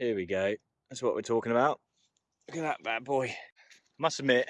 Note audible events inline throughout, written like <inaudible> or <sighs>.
Here we go. That's what we're talking about. Look at that bad boy. Must admit,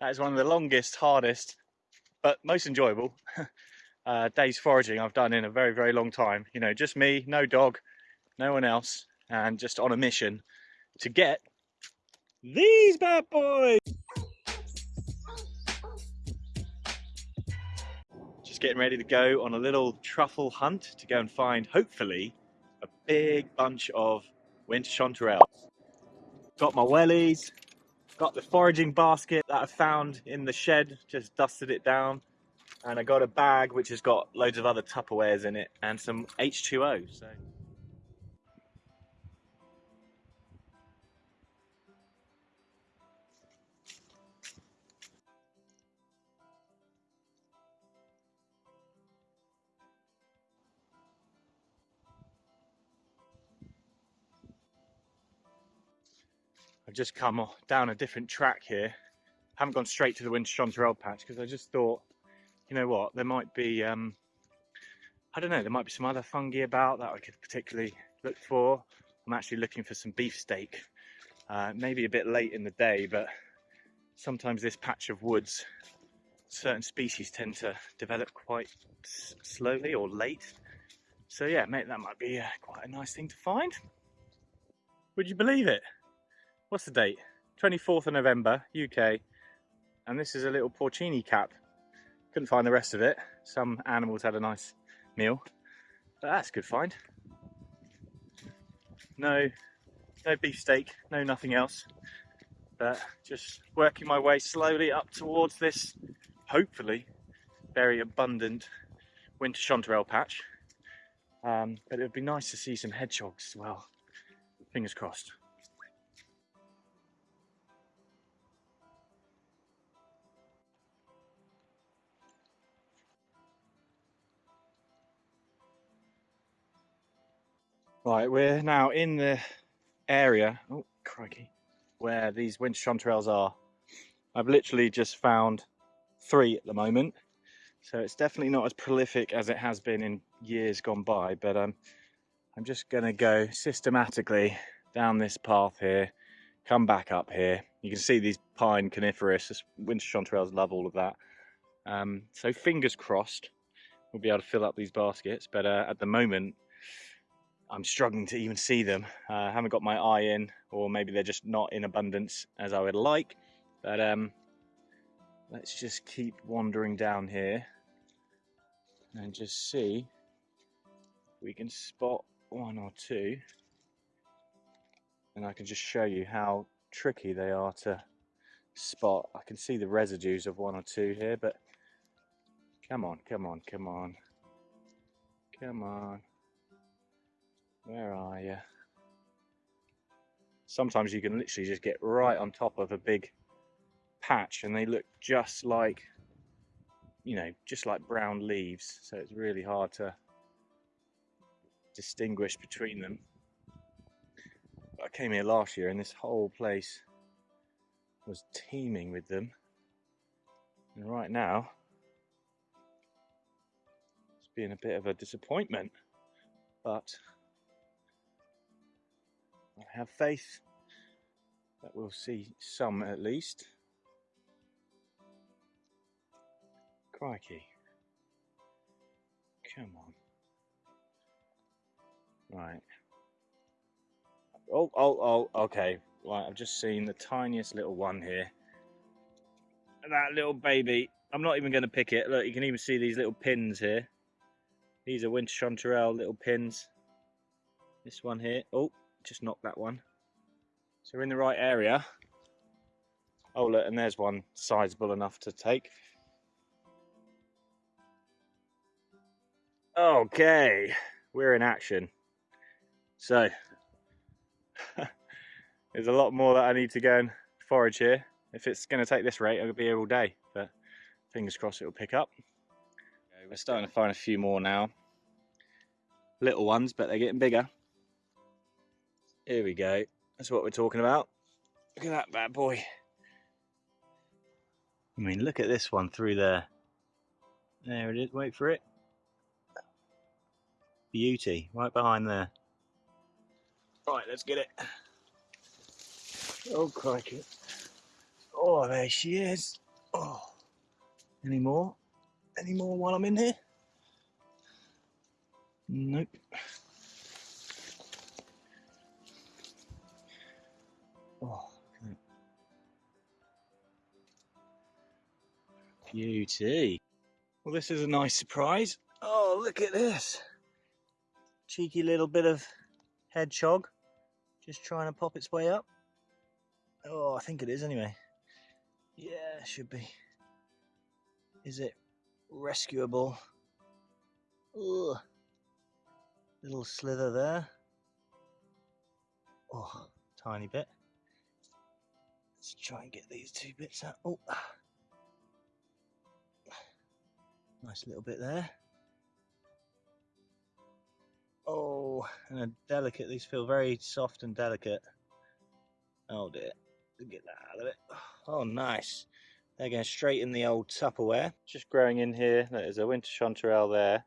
that is one of the longest, hardest, but most enjoyable <laughs> uh, days foraging I've done in a very, very long time. You know, just me, no dog, no one else, and just on a mission to get these bad boys. Just getting ready to go on a little truffle hunt to go and find, hopefully, a big bunch of winter chanterelles. Got my wellies, got the foraging basket that I found in the shed, just dusted it down. And I got a bag which has got loads of other Tupperwares in it and some H2O. So. I've just come down a different track here. I haven't gone straight to the winter chanterelle patch because I just thought, you know what, there might be, um, I don't know, there might be some other fungi about that I could particularly look for. I'm actually looking for some beefsteak. Uh, maybe a bit late in the day, but sometimes this patch of woods, certain species tend to develop quite slowly or late. So yeah, mate, that might be uh, quite a nice thing to find. Would you believe it? What's the date? 24th of November, UK. And this is a little porcini cap. Couldn't find the rest of it. Some animals had a nice meal. But that's a good find. No, no beefsteak, no nothing else. But just working my way slowly up towards this, hopefully, very abundant winter chanterelle patch. Um, but it would be nice to see some hedgehogs as well. Fingers crossed. Right, we're now in the area, oh crikey, where these winter chanterelles are. I've literally just found three at the moment, so it's definitely not as prolific as it has been in years gone by, but um, I'm just gonna go systematically down this path here, come back up here. You can see these pine coniferous, winter chanterelles love all of that. Um, so fingers crossed, we'll be able to fill up these baskets, but uh, at the moment, I'm struggling to even see them. Uh, I haven't got my eye in, or maybe they're just not in abundance as I would like. But um, let's just keep wandering down here and just see if we can spot one or two. And I can just show you how tricky they are to spot. I can see the residues of one or two here, but come on, come on, come on. Come on. Where are you? Sometimes you can literally just get right on top of a big patch and they look just like, you know, just like brown leaves. So it's really hard to distinguish between them. I came here last year and this whole place was teeming with them. And right now, it's been a bit of a disappointment. But I have faith that we'll see some at least. Crikey. Come on. Right. Oh, oh, oh, okay. Right, I've just seen the tiniest little one here. That little baby. I'm not even going to pick it. Look, you can even see these little pins here. These are winter chanterelle little pins. This one here. Oh, just knocked that one. So we're in the right area. Oh look, and there's one sizable enough to take. Okay, we're in action. So, <laughs> there's a lot more that I need to go and forage here. If it's going to take this rate, I'll be here all day, but fingers crossed it'll pick up. Okay, we're starting to find a few more now. Little ones, but they're getting bigger. Here we go. That's what we're talking about. Look at that bad boy. I mean, look at this one through there. There it is. Wait for it. Beauty. Right behind there. Right, let's get it. Oh, crikey. Oh, there she is. Oh, any more? Any more while I'm in here? Nope. Beauty. Well, this is a nice surprise. Oh, look at this. Cheeky little bit of hedgehog just trying to pop its way up. Oh, I think it is anyway. Yeah, should be. Is it rescuable? Ugh. Little slither there. Oh, tiny bit. Let's try and get these two bits out. Oh, nice little bit there. Oh, and a delicate. These feel very soft and delicate. Oh dear. Get that out of it. Oh, nice. They're going straight in the old Tupperware. Just growing in here. There's a winter chanterelle there.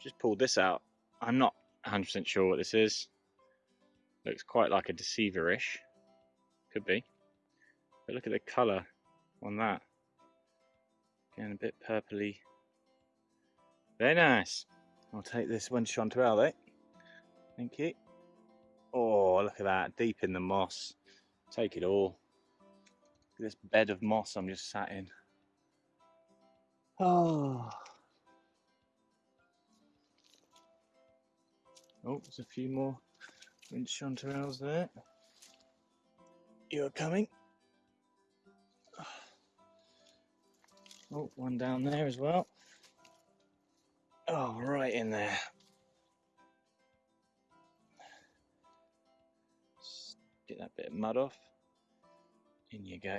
Just pulled this out. I'm not 100% sure what this is. Looks quite like a deceiver-ish. Could be. But look at the colour on that. Getting a bit purpley. Very nice. I'll take this winter chanterelle though. Thank you. Oh, look at that. Deep in the moss. Take it all. This bed of moss I'm just sat in. Oh. Oh, there's a few more winter chanterelles there. You're coming. Oh, one down there as well. Oh, right in there. Get that bit of mud off. In you go.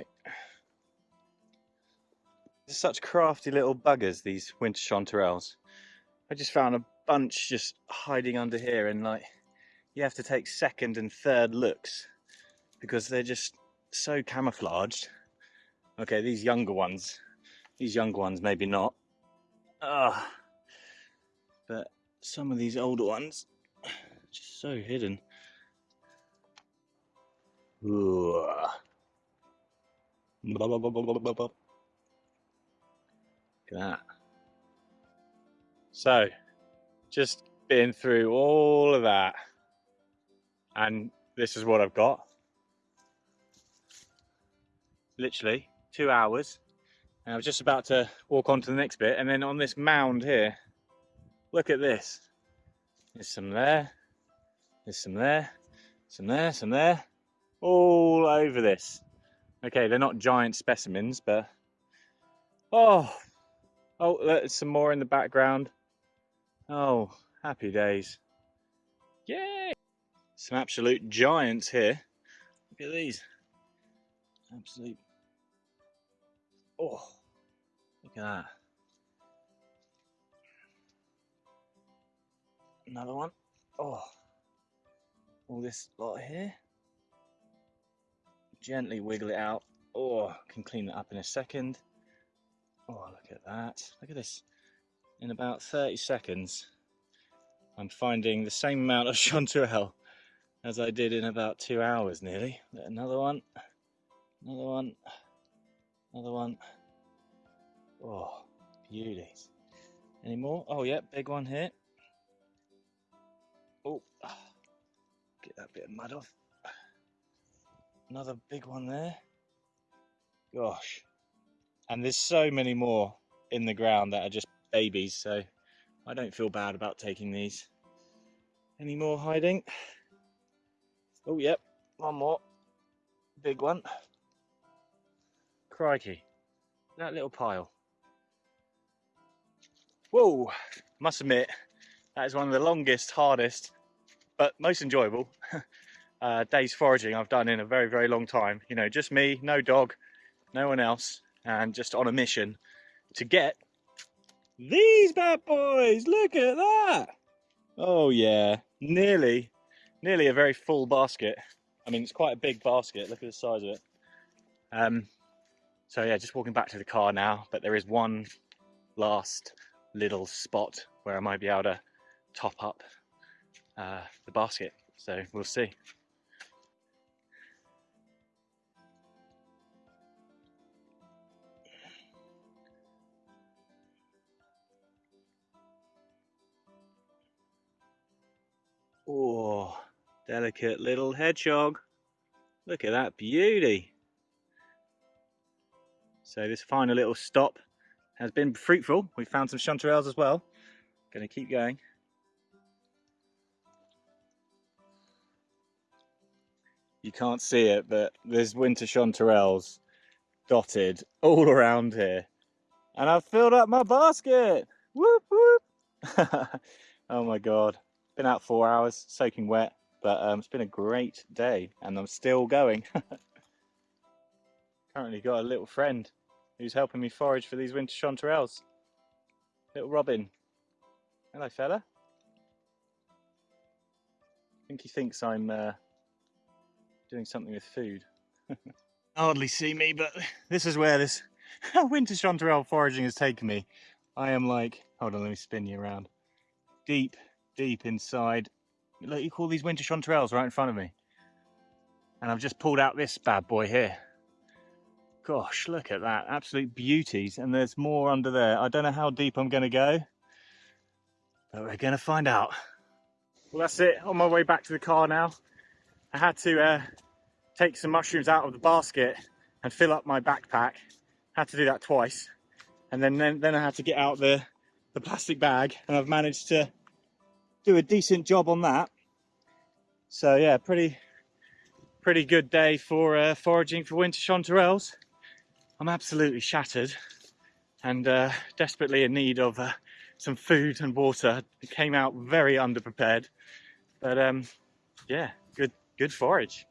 They're such crafty little buggers, these winter chanterelles. I just found a bunch just hiding under here and like you have to take second and third looks because they're just so camouflaged. Okay, these younger ones, these younger ones maybe not. Ah, but some of these older ones <sighs> just so hidden. Ooh. Blah, blah, blah. Look at that. So, just been through all of that, and this is what I've got. Literally two hours. And I was just about to walk on to the next bit, and then on this mound here, look at this. There's some there, there's some there, some there, some there, all over this. Okay, they're not giant specimens, but oh, oh, there's some more in the background. Oh, happy days. Yay! Some absolute giants here. Look at these. Absolute. Oh, that. Another one. Oh, all this lot here gently wiggle it out. Oh, can clean it up in a second. Oh, look at that. Look at this. In about 30 seconds, I'm finding the same amount of <laughs> chanterelle as I did in about two hours nearly. Another one, another one, another one. Oh, beauties. Any more? Oh, yeah, big one here. Oh, get that bit of mud off. Another big one there. Gosh. And there's so many more in the ground that are just babies, so I don't feel bad about taking these. Any more hiding? Oh, yep, one more. Big one. Crikey, that little pile. Whoa, must admit, that is one of the longest, hardest, but most enjoyable <laughs> uh, days foraging I've done in a very, very long time. You know, just me, no dog, no one else, and just on a mission to get these bad boys. Look at that. Oh yeah, nearly, nearly a very full basket. I mean, it's quite a big basket. Look at the size of it. Um, so yeah, just walking back to the car now, but there is one last little spot where I might be able to top up uh, the basket So we'll see. Oh, delicate little hedgehog. Look at that beauty. So this final little stop has been fruitful. We found some chanterelles as well. Going to keep going. You can't see it, but there's winter chanterelles dotted all around here. And I've filled up my basket. Whoop, whoop. <laughs> oh my God. Been out four hours, soaking wet, but um, it's been a great day and I'm still going. <laughs> Currently got a little friend who's helping me forage for these winter chanterelles. Little Robin. Hello, fella. I think he thinks I'm uh, doing something with food. <laughs> Hardly see me, but this is where this <laughs> winter chanterelle foraging has taken me. I am like, hold on, let me spin you around. Deep, deep inside. Look, you call these winter chanterelles right in front of me. And I've just pulled out this bad boy here. Gosh, look at that. Absolute beauties. And there's more under there. I don't know how deep I'm going to go. But we're going to find out. Well, that's it. On my way back to the car now. I had to uh, take some mushrooms out of the basket and fill up my backpack. Had to do that twice. And then, then, then I had to get out the, the plastic bag. And I've managed to do a decent job on that. So yeah, pretty pretty good day for uh, foraging for winter chanterelles. I'm absolutely shattered and uh, desperately in need of uh, some food and water. It came out very underprepared, but um, yeah, good good forage.